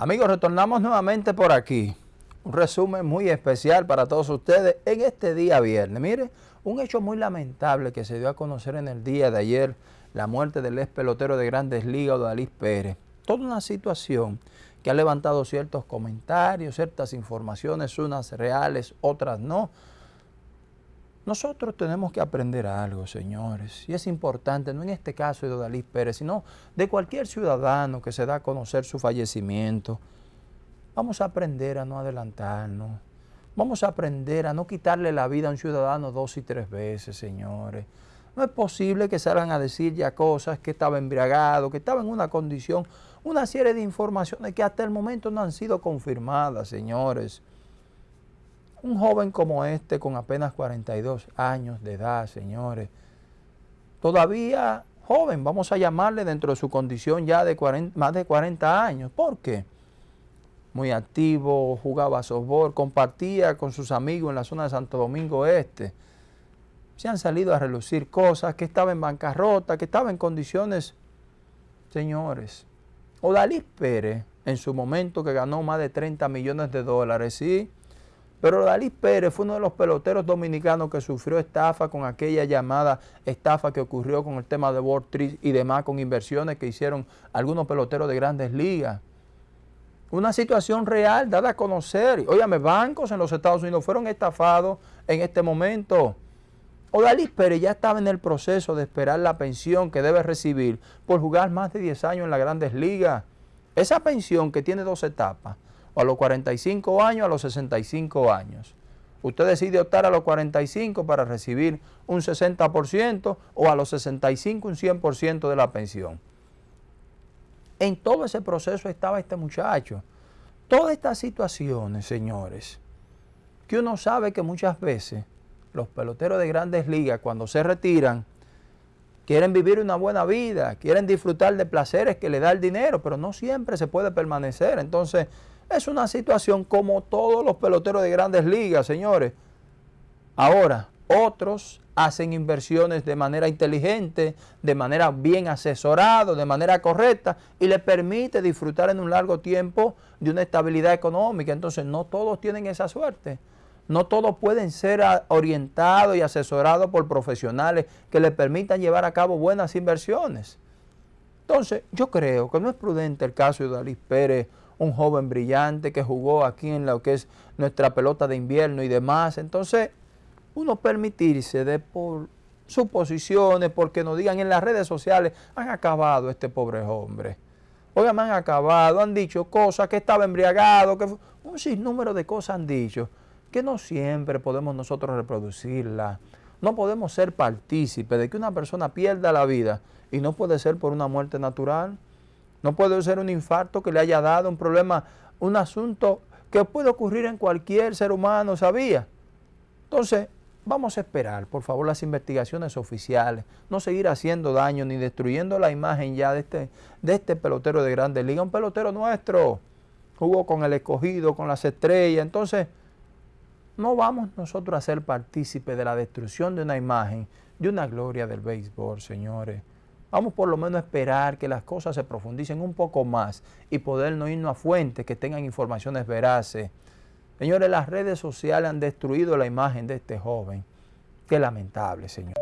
Amigos, retornamos nuevamente por aquí. Un resumen muy especial para todos ustedes en este día viernes. Mire, un hecho muy lamentable que se dio a conocer en el día de ayer, la muerte del ex pelotero de Grandes Ligas, Odalís Pérez. Toda una situación que ha levantado ciertos comentarios, ciertas informaciones, unas reales, otras no, nosotros tenemos que aprender algo, señores, y es importante, no en este caso de Odalí Pérez, sino de cualquier ciudadano que se da a conocer su fallecimiento. Vamos a aprender a no adelantarnos. Vamos a aprender a no quitarle la vida a un ciudadano dos y tres veces, señores. No es posible que salgan a decir ya cosas que estaba embriagado, que estaba en una condición, una serie de informaciones que hasta el momento no han sido confirmadas, señores. Un joven como este, con apenas 42 años de edad, señores, todavía joven, vamos a llamarle dentro de su condición ya de más de 40 años. ¿Por qué? Muy activo, jugaba softball, compartía con sus amigos en la zona de Santo Domingo Este. Se han salido a relucir cosas, que estaba en bancarrota, que estaba en condiciones, señores. Odalí Pérez, en su momento que ganó más de 30 millones de dólares, sí, pero Dalí Pérez fue uno de los peloteros dominicanos que sufrió estafa con aquella llamada estafa que ocurrió con el tema de World Tree y demás con inversiones que hicieron algunos peloteros de grandes ligas. Una situación real dada a conocer. Óyame, bancos en los Estados Unidos fueron estafados en este momento. Odalis Pérez ya estaba en el proceso de esperar la pensión que debe recibir por jugar más de 10 años en las grandes ligas. Esa pensión que tiene dos etapas, a los 45 años, a los 65 años. Usted decide optar a los 45 para recibir un 60% o a los 65 un 100% de la pensión. En todo ese proceso estaba este muchacho. Todas estas situaciones, señores, que uno sabe que muchas veces los peloteros de grandes ligas cuando se retiran quieren vivir una buena vida, quieren disfrutar de placeres que le da el dinero, pero no siempre se puede permanecer. Entonces, es una situación como todos los peloteros de grandes ligas, señores. Ahora, otros hacen inversiones de manera inteligente, de manera bien asesorada, de manera correcta y les permite disfrutar en un largo tiempo de una estabilidad económica. Entonces, no todos tienen esa suerte. No todos pueden ser orientados y asesorados por profesionales que les permitan llevar a cabo buenas inversiones. Entonces, yo creo que no es prudente el caso de Dalí Pérez un joven brillante que jugó aquí en lo que es nuestra pelota de invierno y demás. Entonces, uno permitirse de por suposiciones, porque nos digan en las redes sociales, han acabado este pobre hombre. Oigan, han acabado, han dicho cosas, que estaba embriagado, que un sinnúmero de cosas han dicho, que no siempre podemos nosotros reproducirla. No podemos ser partícipes de que una persona pierda la vida y no puede ser por una muerte natural. No puede ser un infarto que le haya dado un problema, un asunto que puede ocurrir en cualquier ser humano, ¿sabía? Entonces, vamos a esperar, por favor, las investigaciones oficiales, no seguir haciendo daño ni destruyendo la imagen ya de este, de este pelotero de Grandes Ligas, un pelotero nuestro, jugó con el escogido, con las estrellas, entonces no vamos nosotros a ser partícipes de la destrucción de una imagen, de una gloria del béisbol, señores. Vamos por lo menos a esperar que las cosas se profundicen un poco más y poder no irnos a fuentes que tengan informaciones veraces. Señores, las redes sociales han destruido la imagen de este joven. Qué lamentable, señor.